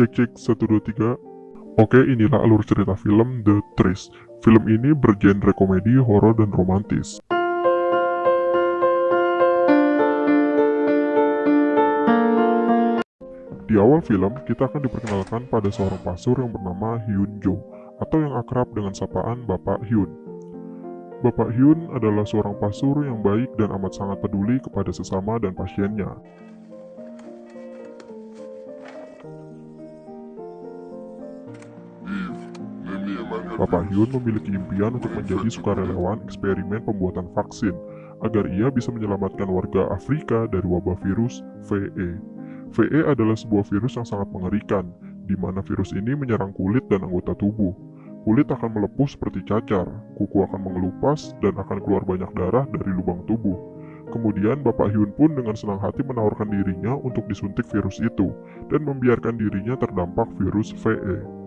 Cek cek 1 2 3. Oke, inilah alur cerita film The Trace. Film ini bergenre komedi, horor, dan romantis. Di awal film, kita akan diperkenalkan pada seorang pasur yang bernama Hyun Jo, atau yang akrab dengan sapaan Bapak Hyun. Bapak Hyun adalah seorang pasur yang baik dan amat sangat peduli kepada sesama dan pasiennya. Bapak Hyun memiliki impian untuk menjadi sukarelawan eksperimen pembuatan vaksin agar ia bisa menyelamatkan warga Afrika dari wabah virus VE. VE adalah sebuah virus yang sangat mengerikan, di mana virus ini menyerang kulit dan anggota tubuh. Kulit akan melepuh seperti cacar, kuku akan mengelupas, dan akan keluar banyak darah dari lubang tubuh. Kemudian Bapak Hyun pun dengan senang hati menawarkan dirinya untuk disuntik virus itu, dan membiarkan dirinya terdampak virus VE.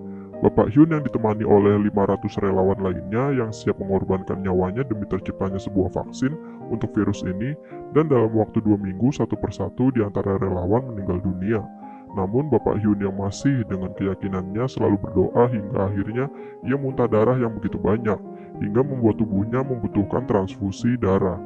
Bapak Hyun yang ditemani oleh 500 relawan lainnya yang siap mengorbankan nyawanya demi terciptanya sebuah vaksin untuk virus ini dan dalam waktu dua minggu satu persatu di antara relawan meninggal dunia. Namun Bapak Hyun yang masih dengan keyakinannya selalu berdoa hingga akhirnya ia muntah darah yang begitu banyak hingga membuat tubuhnya membutuhkan transfusi darah.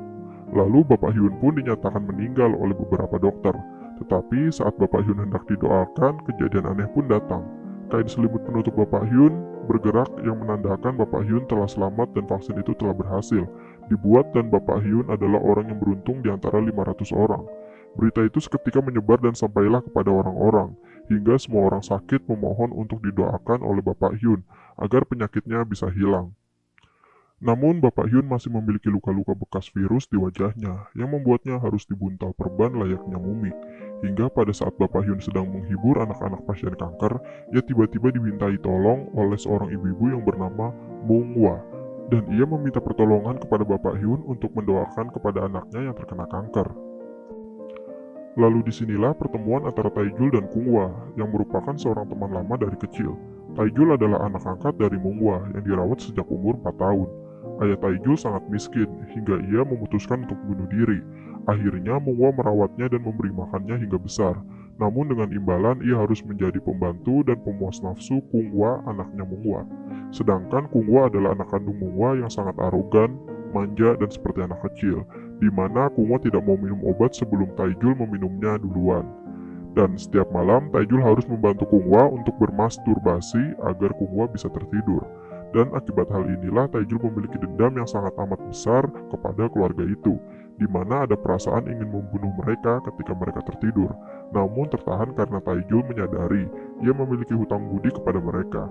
Lalu Bapak Hyun pun dinyatakan meninggal oleh beberapa dokter. Tetapi saat Bapak Hyun hendak didoakan, kejadian aneh pun datang. Kain selimut penutup Bapak Hyun bergerak yang menandakan Bapak Hyun telah selamat dan vaksin itu telah berhasil dibuat dan Bapak Hyun adalah orang yang beruntung di antara 500 orang. Berita itu seketika menyebar dan sampailah kepada orang-orang, hingga semua orang sakit memohon untuk didoakan oleh Bapak Hyun agar penyakitnya bisa hilang. Namun Bapak Hyun masih memiliki luka-luka bekas virus di wajahnya yang membuatnya harus dibuntal perban layaknya mumi. Hingga pada saat Bapak Hyun sedang menghibur anak-anak pasien kanker, ia tiba-tiba dimintai tolong oleh seorang ibu-ibu yang bernama Mung Wa. Dan ia meminta pertolongan kepada Bapak Hyun untuk mendoakan kepada anaknya yang terkena kanker. Lalu di sinilah pertemuan antara Taijul dan Kungwa yang merupakan seorang teman lama dari kecil. Taijul adalah anak angkat dari Mungwa yang dirawat sejak umur 4 tahun. Ayah Taijul sangat miskin hingga ia memutuskan untuk bunuh diri Akhirnya Mungwa merawatnya dan memberi makannya hingga besar. Namun dengan imbalan ia harus menjadi pembantu dan pemuas nafsu Kungwa anaknya Mungwa. Sedangkan Kungwa adalah anak kandung Mungwa yang sangat arogan, manja, dan seperti anak kecil, di mana Kungwa tidak mau minum obat sebelum Taijul meminumnya duluan. Dan setiap malam Taijul harus membantu Kungwa untuk bermasturbasi agar Kungwa bisa tertidur. Dan akibat hal inilah Taijul memiliki dendam yang sangat amat besar kepada keluarga itu, di mana ada perasaan ingin membunuh mereka ketika mereka tertidur, namun tertahan karena Taijul menyadari ia memiliki hutang budi kepada mereka.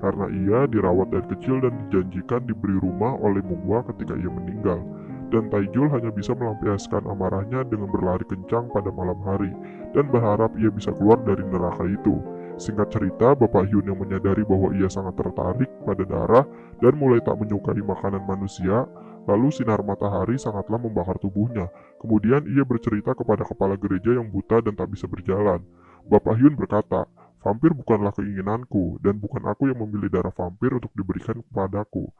Karena ia dirawat dari kecil dan dijanjikan diberi rumah oleh Mungwa ketika ia meninggal, dan Taijul hanya bisa melampiaskan amarahnya dengan berlari kencang pada malam hari, dan berharap ia bisa keluar dari neraka itu. Singkat cerita, Bapak Hyun yang menyadari bahwa ia sangat tertarik pada darah dan mulai tak menyukai makanan manusia, Lalu sinar matahari sangatlah membakar tubuhnya. Kemudian ia bercerita kepada kepala gereja yang buta dan tak bisa berjalan. Bapak Hyun berkata, Vampir bukanlah keinginanku, dan bukan aku yang memilih darah vampir untuk diberikan kepadaku.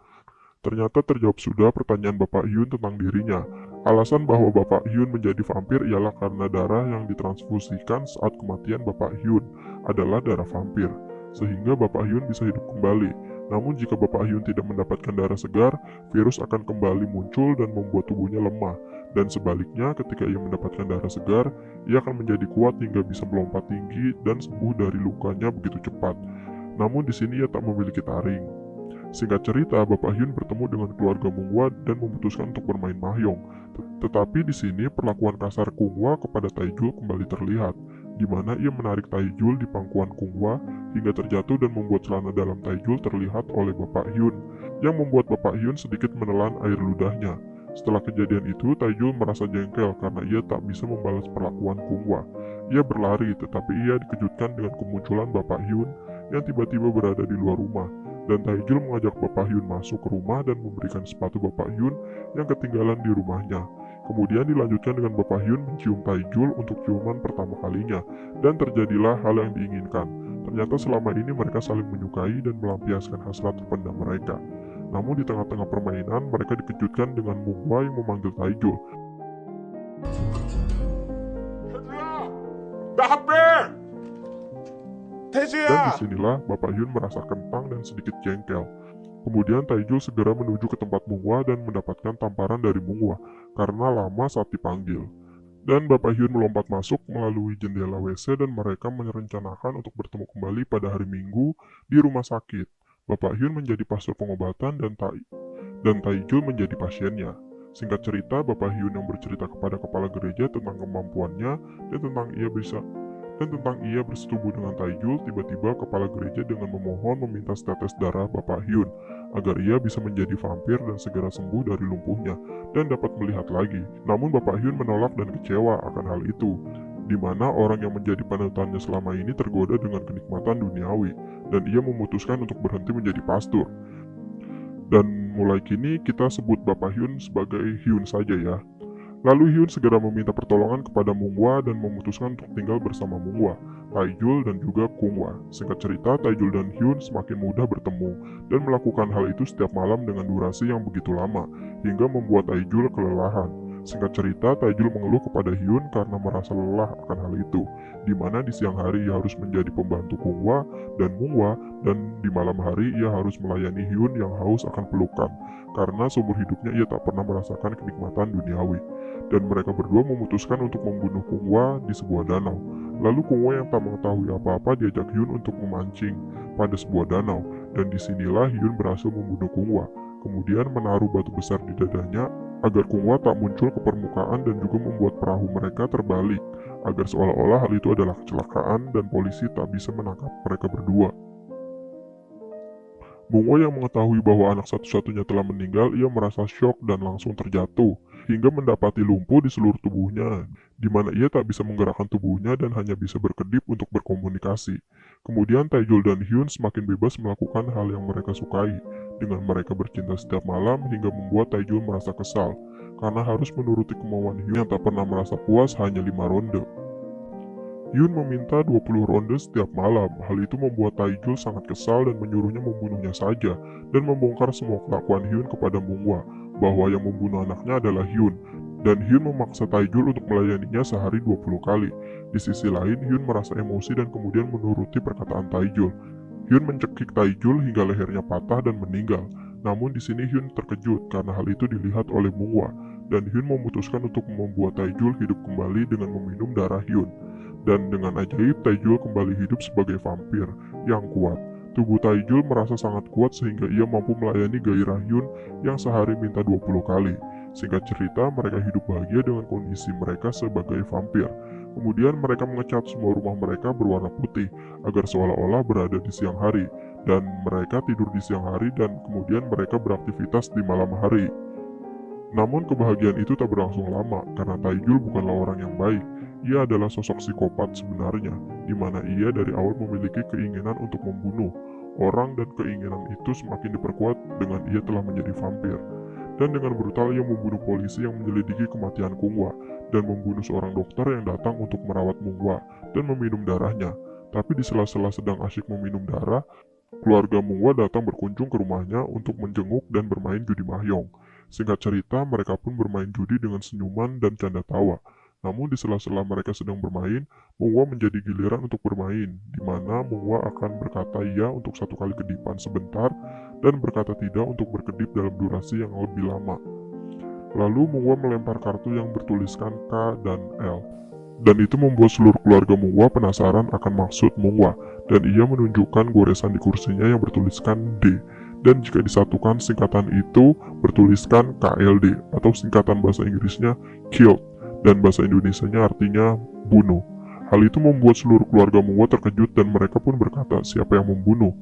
Ternyata terjawab sudah pertanyaan Bapak Hyun tentang dirinya. Alasan bahwa Bapak Hyun menjadi vampir ialah karena darah yang ditransfusikan saat kematian Bapak Hyun adalah darah vampir, sehingga Bapak Hyun bisa hidup kembali. Namun jika Bapak Hyun tidak mendapatkan darah segar, virus akan kembali muncul dan membuat tubuhnya lemah. Dan sebaliknya, ketika ia mendapatkan darah segar, ia akan menjadi kuat hingga bisa melompat tinggi dan sembuh dari lukanya begitu cepat. Namun di sini ia tak memiliki taring. Singkat cerita, Bapak Hyun bertemu dengan keluarga Mungwa dan memutuskan untuk bermain mahjong. Tetapi di sini perlakuan kasar Kungwa kepada Taijul kembali terlihat di mana ia menarik Taijul di pangkuan Kungwa hingga terjatuh dan membuat celana dalam Taijul terlihat oleh Bapak Hyun, yang membuat Bapak Hyun sedikit menelan air ludahnya. Setelah kejadian itu, Taijul merasa jengkel karena ia tak bisa membalas perlakuan Kungwa. Ia berlari, tetapi ia dikejutkan dengan kemunculan Bapak Hyun yang tiba-tiba berada di luar rumah. Dan Taijul mengajak Bapak Hyun masuk ke rumah dan memberikan sepatu Bapak Hyun yang ketinggalan di rumahnya. Kemudian dilanjutkan dengan Bapak Hyun mencium Taijul untuk ciuman pertama kalinya, dan terjadilah hal yang diinginkan. Ternyata selama ini mereka saling menyukai dan melampiaskan hasrat terpendam mereka. Namun di tengah-tengah permainan, mereka dikejutkan dengan Mungwa yang memanggil Taigo. Dan di sinilah Bapak Yun merasa kentang dan sedikit jengkel. Kemudian Taijul segera menuju ke tempat Mungwa dan mendapatkan tamparan dari Mungwa karena lama saat dipanggil. Dan Bapak Hyun melompat masuk melalui jendela WC dan mereka merencanakan untuk bertemu kembali pada hari Minggu di rumah sakit. Bapak Hyun menjadi pastor pengobatan dan Tai dan Taijul menjadi pasiennya. Singkat cerita, Bapak Hyun yang bercerita kepada kepala gereja tentang kemampuannya dan tentang ia bisa dan tentang ia bersetubuh dengan Taijul, tiba-tiba kepala gereja dengan memohon meminta tetes darah Bapak Hyun agar ia bisa menjadi vampir dan segera sembuh dari lumpuhnya dan dapat melihat lagi. Namun Bapak Hyun menolak dan kecewa akan hal itu, di mana orang yang menjadi panutannya selama ini tergoda dengan kenikmatan duniawi, dan ia memutuskan untuk berhenti menjadi pastor. Dan mulai kini kita sebut Bapak Hyun sebagai Hyun saja ya. Lalu Hyun segera meminta pertolongan kepada Munghwa dan memutuskan untuk tinggal bersama Munghwa, Taijul dan juga Kungwa. Singkat cerita, Taijul dan Hyun semakin mudah bertemu dan melakukan hal itu setiap malam dengan durasi yang begitu lama, hingga membuat Taijul kelelahan. Singkat cerita, Taijul mengeluh kepada Hyun karena merasa lelah akan hal itu, di mana di siang hari ia harus menjadi pembantu Kungwa dan Mungwa, dan di malam hari ia harus melayani Hyun yang haus akan pelukan, karena seumur hidupnya ia tak pernah merasakan kenikmatan duniawi. Dan mereka berdua memutuskan untuk membunuh Kungwa di sebuah danau. Lalu Kungwa yang tak mengetahui apa-apa diajak Hyun untuk memancing pada sebuah danau, dan di sinilah Hyun berhasil membunuh Kungwa, kemudian menaruh batu besar di dadanya agar Kungwa tak muncul ke permukaan dan juga membuat perahu mereka terbalik, agar seolah-olah hal itu adalah kecelakaan dan polisi tak bisa menangkap mereka berdua. Bungo yang mengetahui bahwa anak satu-satunya telah meninggal, ia merasa syok dan langsung terjatuh, hingga mendapati lumpuh di seluruh tubuhnya, di mana ia tak bisa menggerakkan tubuhnya dan hanya bisa berkedip untuk berkomunikasi. Kemudian Taejul dan Hyun semakin bebas melakukan hal yang mereka sukai, dengan mereka bercinta setiap malam hingga membuat Taijul merasa kesal karena harus menuruti kemauan Hyun yang tak pernah merasa puas hanya lima ronde. Hyun meminta 20 ronde setiap malam. Hal itu membuat Taijul sangat kesal dan menyuruhnya membunuhnya saja dan membongkar semua kelakuan Hyun kepada Munghwa bahwa yang membunuh anaknya adalah Hyun dan Hyun memaksa Taijul untuk melayaninya sehari 20 kali. Di sisi lain, Hyun merasa emosi dan kemudian menuruti perkataan Taijul Hyun mencekik Taijul hingga lehernya patah dan meninggal. Namun di sini Hyun terkejut karena hal itu dilihat oleh Mungwa dan Hyun memutuskan untuk membuat Taijul hidup kembali dengan meminum darah Hyun. Dan dengan ajaib Taijul kembali hidup sebagai vampir yang kuat. Tubuh Taijul merasa sangat kuat sehingga ia mampu melayani gairah Hyun yang sehari minta 20 kali. Singkat cerita, mereka hidup bahagia dengan kondisi mereka sebagai vampir. Kemudian mereka mengecat semua rumah mereka berwarna putih agar seolah-olah berada di siang hari dan mereka tidur di siang hari dan kemudian mereka beraktivitas di malam hari. Namun kebahagiaan itu tak berlangsung lama karena Taijul bukanlah orang yang baik. Ia adalah sosok psikopat sebenarnya, di mana ia dari awal memiliki keinginan untuk membunuh orang dan keinginan itu semakin diperkuat dengan ia telah menjadi vampir dan dengan brutal ia membunuh polisi yang menyelidiki kematian Kungwa dan membunuh seorang dokter yang datang untuk merawat Mungwa dan meminum darahnya. Tapi di sela-sela sedang asyik meminum darah, keluarga Mungwa datang berkunjung ke rumahnya untuk menjenguk dan bermain judi mahjong. Singkat cerita, mereka pun bermain judi dengan senyuman dan canda tawa. Namun di sela-sela mereka sedang bermain, Mungwa menjadi giliran untuk bermain, di mana Mungwa akan berkata iya untuk satu kali kedipan sebentar dan berkata tidak untuk berkedip dalam durasi yang lebih lama. Lalu Mungwa melempar kartu yang bertuliskan K dan L. Dan itu membuat seluruh keluarga Mungwa penasaran akan maksud Mungwa, dan ia menunjukkan goresan di kursinya yang bertuliskan D. Dan jika disatukan singkatan itu bertuliskan KLD atau singkatan bahasa Inggrisnya Killed dan bahasa Indonesianya artinya bunuh. Hal itu membuat seluruh keluarga Mungwa terkejut dan mereka pun berkata siapa yang membunuh.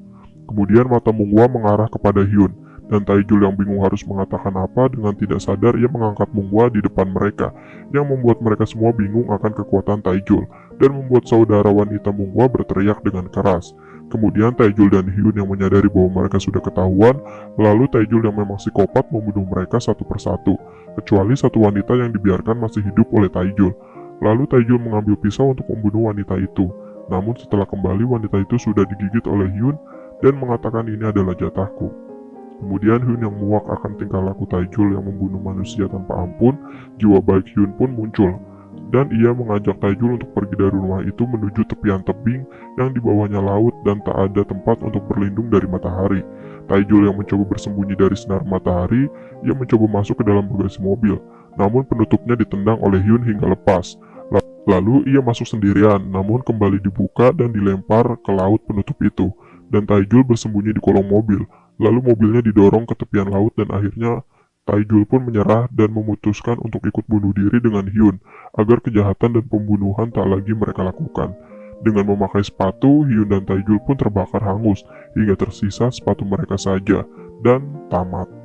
Kemudian mata Mungwa mengarah kepada Hyun, dan Taijul yang bingung harus mengatakan apa dengan tidak sadar ia mengangkat Mungwa di depan mereka, yang membuat mereka semua bingung akan kekuatan Taijul, dan membuat saudara wanita Mungwa berteriak dengan keras. Kemudian Taijul dan Hyun yang menyadari bahwa mereka sudah ketahuan, lalu Taijul yang memang psikopat membunuh mereka satu persatu, kecuali satu wanita yang dibiarkan masih hidup oleh Taijul. Lalu Taijul mengambil pisau untuk membunuh wanita itu. Namun setelah kembali wanita itu sudah digigit oleh Hyun dan mengatakan ini adalah jatahku. Kemudian Hyun yang muak akan tingkah laku Taijul yang membunuh manusia tanpa ampun, jiwa baik Hyun pun muncul. dan ia mengajak Taijul untuk pergi dari rumah itu menuju tepian tebing yang di bawahnya laut dan tak ada tempat untuk berlindung dari matahari. Taijul yang mencoba bersembunyi dari sinar matahari, ia mencoba masuk ke dalam bagasi mobil, namun penutupnya ditendang oleh Hyun hingga lepas. Lalu ia masuk sendirian, namun kembali dibuka dan dilempar ke laut penutup itu, dan Taijul bersembunyi di kolong mobil. Lalu mobilnya didorong ke tepian laut dan akhirnya Taijul pun menyerah dan memutuskan untuk ikut bunuh diri dengan Hyun, agar kejahatan dan pembunuhan tak lagi mereka lakukan. Dengan memakai sepatu, Hyun dan Taijul pun terbakar hangus, hingga tersisa sepatu mereka saja, dan tamat.